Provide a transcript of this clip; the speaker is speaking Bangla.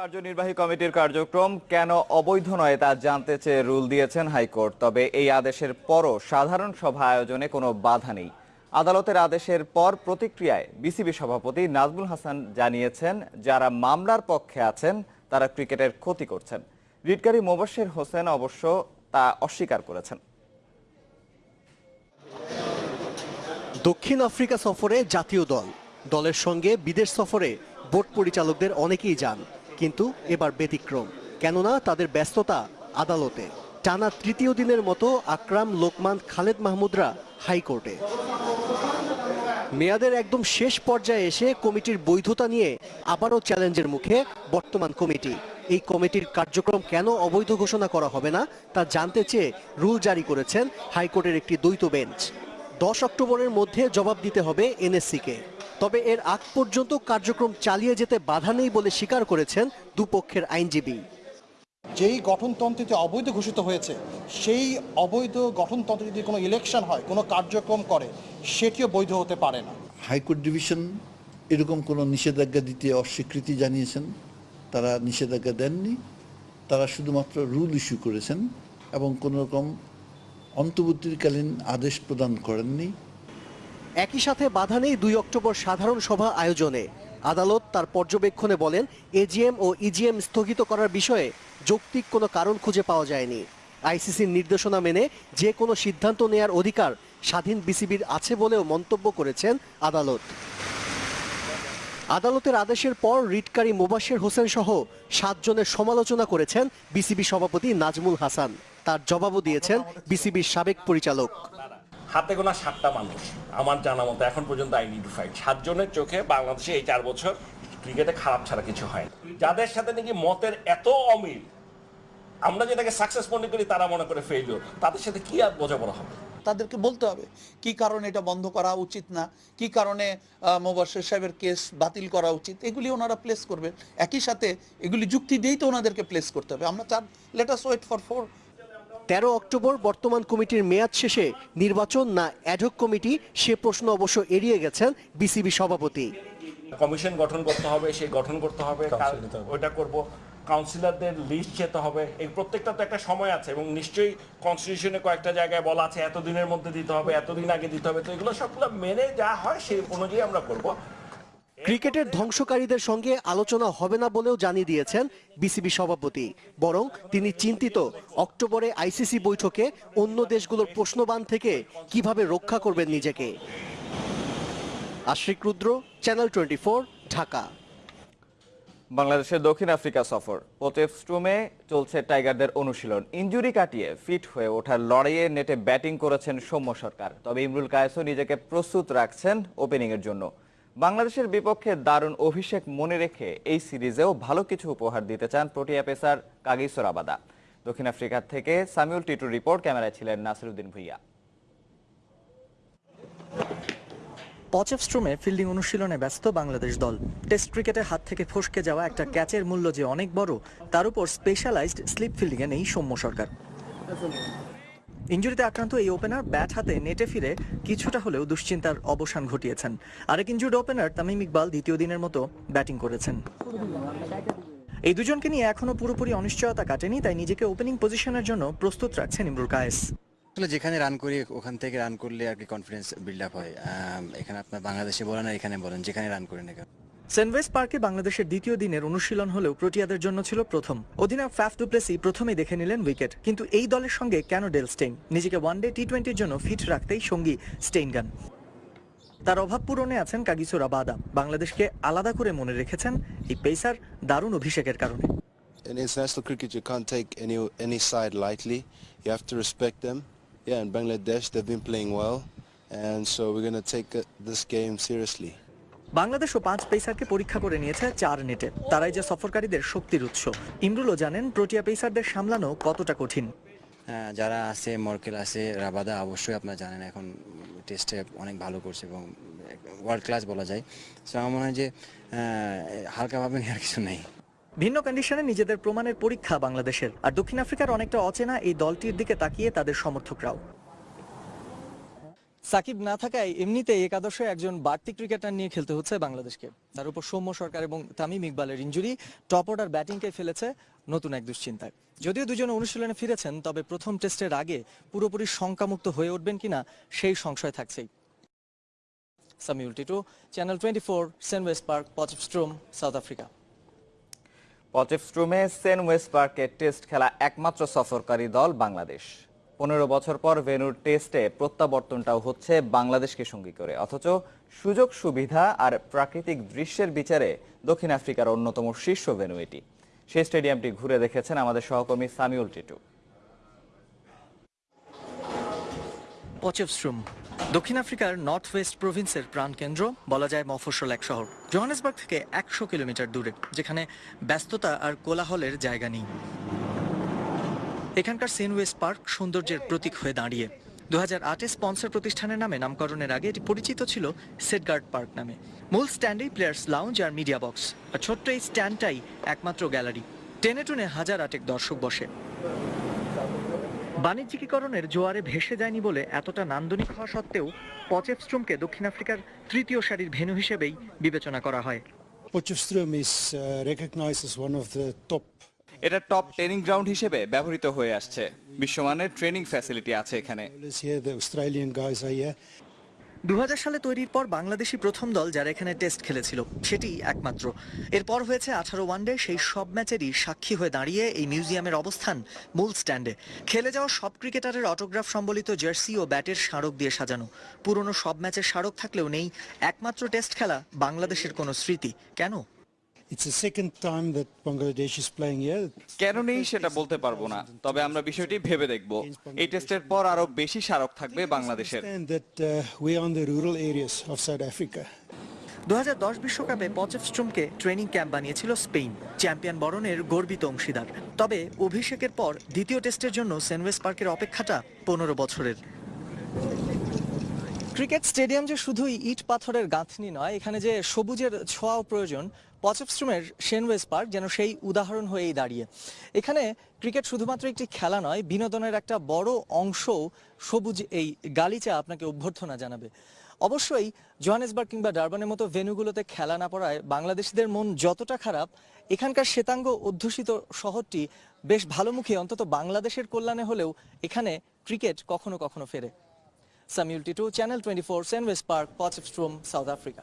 কার্যনির্বাহী কমিটির কার্যক্রম কেন অবৈধ নয় তা জানতে চেয়ে রুল দিয়েছেন হাইকোর্ট। তবে এই আদেশের পরও সাধারণ সভা আয়োজনে কোনো বাধা নেই। আদালতের আদেশের পর প্রতিক্রিয়ায় বিসিবি সভাপতি নাজমুল হাসান জানিয়েছেন, যারা মামলার পক্ষে আছেন, তারা ক্রিকেটের ক্ষতি করছেন। রিটকারী মোবাশ্বের হোসেন অবশ্য তা অস্বীকার করেছেন। দক্ষিণ আফ্রিকা সফরে জাতীয় দল। দলের সঙ্গে বিদেশ সফরে বোর্ড পরিচালকদের অনেকেই যান। কিন্তু এবার ব্যতিক্রম। কেননা তাদের ব্যস্ততা আদালতে। টানা তৃতীয় দিনের মতো আকরাম, লোকমান, খালেদ মাহমুদরা হাইকোর্টে। মেয়াদের একদম শেষ পর্যায়ে এসে কমিটির বৈধতা নিয়ে আবারও চ্যালেঞ্জের মুখে বর্তমান কমিটি। এই কমিটির কার্যক্রম কেন অবৈধ ঘোষণা করা হবে না, তা জানতে চেয়ে রুল জারি করেছেন হাইকোর্টের একটি দ্বৈত বেঞ্চ। দশ অক্টোবরের মধ্যে জবাব দিতে হবে এনএসসিকে। তবে এর আগ পর্যন্ত কার্যক্রম চালিয়ে যেতে বাধা নেই বলে স্বীকার করেছেন দুপক্ষের আইনজীবী। যেই গঠনতন্ত্রটি অবৈধ ঘোষিত হয়েছে সেই অবৈধ গঠনতন্ত্রে যদি কোনো ইলেকশন হয় কোনো কার্যক্রম করে সেটিও বৈধ হতে পারে না। হাইকোর্ট ডিভিশন এরকম কোনো নিষেধাজ্ঞা দিতে অস্বীকৃতি জানিয়েছেন তারা নিষেধাজ্ঞা দেননি তারা শুধুমাত্র রুল ইস্যু করেছেন এবং কোনো রকম অন্তর্বর্তীকালীন আদেশ প্রদান করেননি। একই সাথে বাধা নেই দুই অক্টোবর সাধারণ সভা আয়োজনে। আদালত তার পর্যবেক্ষণে বলেন এজিএম ও ইজিএম স্থগিত করার বিষয়ে যৌক্তিক কোনো কারণ খুঁজে পাওয়া যায়নি। আইসিসির নির্দেশনা মেনে যে কোনো সিদ্ধান্ত নেয়ার অধিকার স্বাধীন বিসিবির আছে বলেও মন্তব্য করেছেন আদালত। আদালতের আদেশের পর রিটকারী মোবাশ্বের হোসেন সহ সাতজনের সমালোচনা করেছেন বিসিবি সভাপতি নাজমুল হাসান। তার জবাবও দিয়েছেন বিসিবির সাবেক পরিচালক। হাতে গোনা সাতটা মানুষ। আমার জানা মতো এখন পর্যন্ত আইডেন্টিফাইড সাতজনের চোখে বাংলাদেশে এই চার বছর ক্রিকেটে খারাপ ছাড়া কিছু হয় যাদের সাথে নাকি মতের এত অমিল, আমরা যেটাকে সাকসেস মনে করি তারা মনে করে ফেইলিওর তাদের সাথে কি আর বোঝাপড়া হবে? তাদেরকে বলতে হবে, কি কারণে এটা বন্ধ করা উচিত না? কি কারণে মোবাশ্বের সাহেবের কেস বাতিল করা উচিত? এগুলি ওনারা প্লেস করবেন। একই সাথে এগুলি যুক্তি দিয়েই তো ওনাদেরকে প্লেস করতে হবে। আমরা চার লেটাস ওয়েট ফর ফোর তেরো অক্টোবর বর্তমান কমিটির মেয়াদ শেষে নির্বাচন না অ্যাডহক কমিটি সে প্রশ্ন অবশ্য এড়িয়ে গেছেন বিসিবি সভাপতি। কমিশন গঠন করতে হবে সেই গঠন করতে হবে ওইটা করব। কাউন্সিলরদের লিস্ট যেতে হবে এই প্রত্যেকটা তো একটা সময় আছে এবং নিশ্চয়ই কনস্টিটিউশনে কয়েকটা জায়গায় বলা আছে এতদিনের মধ্যে দিতে হবে এতদিন আগে দিতে হবে তো এগুলো সবগুলো মেনে যা হয় সেই অনুযায়ী আমরা করব। ক্রিকেটের ধ্বংসকারীদের সঙ্গে আলোচনা হবে না বলেও জানিয়ে দিয়েছেন বিসিবি সভাপতি। বরং তিনি চিন্তিত, অক্টোবরে আইসিসি বৈঠকে অন্য দেশগুলোর প্রশ্নবান থেকে কীভাবে রক্ষা করবেন নিজেকে। Ashrik Rudra channel twenty Dhaka. বাংলাদেশের দক্ষিণ আফ্রিকা সফর। পোটেফস্ট্রুমে চলছে টাইগারদের অনুশীলন। ইঞ্জুরি কাটিয়ে ফিট হয়ে ওঠার লড়াইয়ে নেটে ব্যাটিং করেছেন সৌম্য সরকার। তবে ইমরুল কায়েসও নিজেকে প্রস্তুত রাখছেন ওপেনিংয়ের জন্য। বাংলাদেশের বিপক্ষে দারুণ অভিষেক মনে রেখে এই সিরিজেও ভালো কিছু উপহার দিতে চান প্রোটিয়া পেসার কাগিসো রাবাদা দক্ষিণ আফ্রিকা থেকে সামিউল টিটুর রিপোর্ট, ক্যামেরায় ছিলেন নাসিরুদ্দিন ভুইয়া। পচেফস্ট্রোমে ফিল্ডিং অনুশীলনে ব্যস্ত বাংলাদেশ দল। টেস্ট ক্রিকেটে হাত থেকে ফসকে যাওয়া একটা ক্যাচের মূল্য যে অনেক বড়, তার উপর স্পেশালাইজড স্লিপ ফিল্ডিংয়ে নেই সৌম্য সরকার। ইঞ্জুরিতে আক্রান্ত এই ওপেনার ব্যাট হাতে নেটে ফিরে কিছুটা হলেও দুশ্চিন্তার অবসান ঘটিয়েছেন। আরেক ইঞ্জুর্ড ওপেনার তামিম ইকবাল দ্বিতীয় দিনের মতো ব্যাটিং করেছেন। এই দুজনকে নিয়ে এখনও পুরোপুরি অনিশ্চয়তা কাটেনি, তাই নিজেকে ওপেনিং পজিশনের জন্য প্রস্তুত রাখছেন ইমরুল কায়েস। যেখানে রান করি, ওখান থেকে রান করলে আর কি কনফিডেন্স বিল্ড আপ হয়। এখানে আপনার বাংলাদেশে বলেন আর এখানে বলেন, যেখানে রান করি না সেনওয়েস পার্কে বাংলাদেশের দ্বিতীয় দিনের অনুশীলন হলেও প্রোটিয়াদের জন্য ছিল প্রথম। অধিনায়ক ফ্যাফ ডুপ্লেসি প্রথমেই দেখে নিলেন উইকেট। কিন্তু এই দলের সঙ্গে কেন ডেল স্টেইন? নিজেকে ওয়ানডে টি টোয়েন্টির জন্য ফিট রাখতেই সঙ্গী স্টেইন গান। তার অভাব পূরণে আছেন কাগিসো রাবাদা বাংলাদেশকে আলাদা করে মনে রেখেছেন এই পেসার দারুণ অভিষেকের কারণে। In international cricket, you can't take any any side lightly. You have to respect them. Yeah, in Bangladesh, they've been playing well, and so we're going to take uh, this game seriously. বাংলাদেশও পাঁচ পেসারকে পরীক্ষা করে নিয়েছে চার নেটে। তারাই যে সফরকারীদের শক্তির উৎস। ইমরুলও জানেন প্রোটিয়া পেসারদের সামলানো কতটা কঠিন। হ্যাঁ, যারা আছে মর্কেল আছে রাবাদা অবশ্যই আপনারা জানেন এখন টেস্টে অনেক ভালো করছে এবং ওয়ার্ল্ড ক্লাস বলা যায়। সো আমার মনে হয় যে হালকাভাবে নেওয়ার কিছু নেই। ভিন্ন কন্ডিশনে নিজেদের প্রমাণের পরীক্ষা বাংলাদেশের। আর দক্ষিণ আফ্রিকার অনেকটা অচেনা এই দলটির দিকে তাকিয়ে তাদের সমর্থকরাও। সাকিব না থাকায় এমনিতে একাদশে একজন বাড়তি ক্রিকেটার নিয়ে খেলতে হচ্ছে বাংলাদেশকে। তার উপর সৌম্য সরকার এবং তামিম ইকবালের ইঞ্জুরি টপ অর্ডার ব্যাটিংকে ফেলেছে নতুন এক দুশ্চিন্তায়। যদিও দুজন অনুশীলনে ফিরেছেন, তবে প্রথম টেস্টের আগে পুরোপুরি শঙ্কামুক্ত হয়ে উঠবেন কিনা সেই সংশয় থাকছেই। Samiul Titu, channel twenty four, Senwes Park Potchefstroom South Africa. পচেফস্ট্রুমে Senwes পার্কে টেস্ট খেলা একমাত্র সফরকারী দল বাংলাদেশ। পনেরো বছর পর ভেনুর টেস্টে প্রত্যাবর্তনটাও হচ্ছে বাংলাদেশকে সঙ্গী করে। অথচ সুযোগ, সুবিধা আর প্রাকৃতিক দৃশ্যের বিচারে দক্ষিণ আফ্রিকার অন্যতম শীর্ষ ভেনু এটি। সেই স্টেডিয়ামটি ঘুরে দেখেছেন আমাদের সহকর্মী সামিউল টিটু। পচেভস্ট্রুম দক্ষিণ আফ্রিকার নর্থ ওয়েস্ট প্রভিন্সের প্রাণকেন্দ্র, বলা যায় মফস্বল এক শহর। জোহানেসবার্গ থেকে একশো কিলোমিটার দূরে, যেখানে ব্যস্ততা আর কোলাহলের জায়গা নেই। এখানকার সেন ওয়েস্ট পার্ক সৌন্দর্যের প্রতীক হয়ে দাঁড়িয়ে। দু হাজার আটে স্পন্সর প্রতিষ্ঠানের নামে নামকরণের আগে এটি পরিচিত ছিল সেটগার্ড পার্ক নামে। মূল স্ট্যান্ডেই প্লেয়ার্স লাউঞ্জ আর মিডিয়া বক্স। আর ছোট্ট এই স্ট্যান্ডটাই একমাত্র গ্যালারি। টেনে টুনে হাজার আটেক দর্শক বসে। বাণিজ্যিকীকরণের জোয়ারে ভেসে যায়নি বলে এতটা নান্দনিক হওয়া সত্ত্বেও পচেফস্ট্রুমকে দক্ষিণ আফ্রিকার তৃতীয় সারির ভেন্যু হিসেবেই বিবেচনা করা হয়। Potchefstroom is uh, recognized as one of the top এটা টপ ট্রেনিং গ্রাউন্ড হিসেবে ব্যবহৃত হয়ে আসছে। বিশ্বমানের ট্রেনিং ফ্যাসিলিটি আছে এখানে. দু সালে তৈরির পর বাংলাদেশি প্রথম দল যারা এখানে টেস্ট খেলেছিল, সেটি একমাত্র। এরপর হয়েছে আঠারো ওয়ানডে, সেই সব ম্যাচেরই সাক্ষী হয়ে দাঁড়িয়ে এই মিউজিয়ামের অবস্থান মূল স্ট্যান্ডে। খেলে যাওয়া সব ক্রিকেটারের অটোগ্রাফ সম্বলিত জার্সি ও ব্যাটের স্মারক দিয়ে সাজানো। পুরনো সব ম্যাচের স্মারক থাকলেও নেই একমাত্র টেস্ট খেলা বাংলাদেশের কোনো স্মৃতি। কেন? কেন নেই সেটা বলতে পারব না তবে আমরা বিষয়টি ভেবে দেখব। এই টেস্টের পর আরও বেশি স্মারক থাকবে বাংলাদেশের। Understand that uh, we are in the rural areas of South Africa. দু বিশ্বকাপে পচেফস্ট্রুমকে ট্রেনিং ক্যাম্প বানিয়েছিল স্পেন চ্যাম্পিয়ন বরণের গর্বিত অংশীদার। তবে অভিষেকের পর দ্বিতীয় টেস্টের জন্য সেনওয়েস পার্কের অপেক্ষাটা পনেরো বছরের। ক্রিকেট স্টেডিয়াম যে শুধুই ইট পাথরের গাঁথনি নয় এখানে যে সবুজের ছোঁয়াও প্রয়োজন পচেফস্ট্রুমের সেনওয়েস পার্ক যেন সেই উদাহরণ হয়েই দাঁড়িয়ে। এখানে ক্রিকেট শুধুমাত্র একটি খেলা নয়, বিনোদনের একটা বড় অংশ সবুজ এই গালিচা আপনাকে অভ্যর্থনা জানাবে। অবশ্যই জোহানেসবার্গ কিংবা ডারবানের মতো ভেন্যুগুলোতে খেলা না পড়ায় বাংলাদেশিদের মন যতটা খারাপ, এখানকার শ্বেতাঙ্গ অধ্যুষিত শহরটি বেশ ভালোমুখী, অন্তত বাংলাদেশের কল্যাণে হলেও এখানে ক্রিকেট কখনো কখনো ফেরে। Samiul Titu, channel twenty four Senwes Park, Potchefstroom, South Africa.